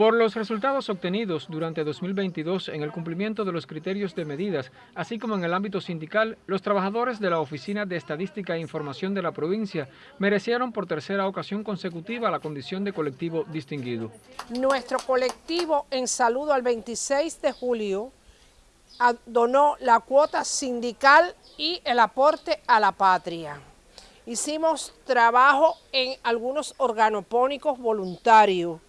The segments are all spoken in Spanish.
Por los resultados obtenidos durante 2022 en el cumplimiento de los criterios de medidas, así como en el ámbito sindical, los trabajadores de la Oficina de Estadística e Información de la provincia merecieron por tercera ocasión consecutiva la condición de colectivo distinguido. Nuestro colectivo en saludo al 26 de julio donó la cuota sindical y el aporte a la patria. Hicimos trabajo en algunos organopónicos voluntarios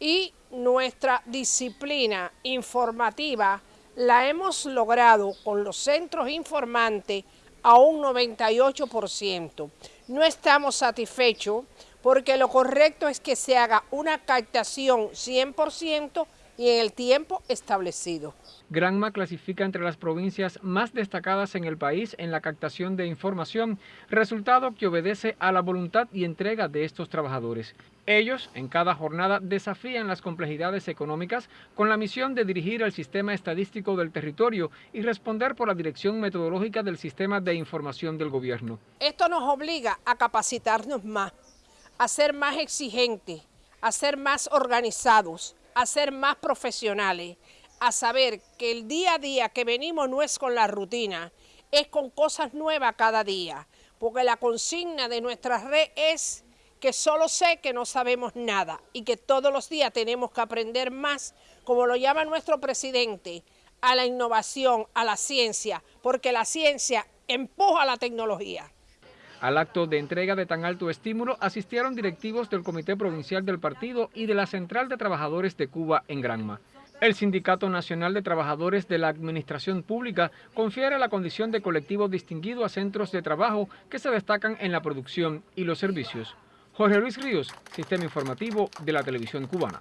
y nuestra disciplina informativa la hemos logrado con los centros informantes a un 98%. No estamos satisfechos porque lo correcto es que se haga una captación 100% y en el tiempo establecido. Granma clasifica entre las provincias más destacadas en el país en la captación de información, resultado que obedece a la voluntad y entrega de estos trabajadores. Ellos, en cada jornada, desafían las complejidades económicas con la misión de dirigir el sistema estadístico del territorio y responder por la dirección metodológica del sistema de información del gobierno. Esto nos obliga a capacitarnos más, a ser más exigentes, a ser más organizados, a ser más profesionales, a saber que el día a día que venimos no es con la rutina, es con cosas nuevas cada día, porque la consigna de nuestra red es que solo sé que no sabemos nada y que todos los días tenemos que aprender más, como lo llama nuestro presidente, a la innovación, a la ciencia, porque la ciencia empuja la tecnología. Al acto de entrega de tan alto estímulo asistieron directivos del Comité Provincial del Partido y de la Central de Trabajadores de Cuba en Granma. El Sindicato Nacional de Trabajadores de la Administración Pública confiere la condición de colectivo distinguido a centros de trabajo que se destacan en la producción y los servicios. Jorge Luis Ríos, Sistema Informativo de la Televisión Cubana.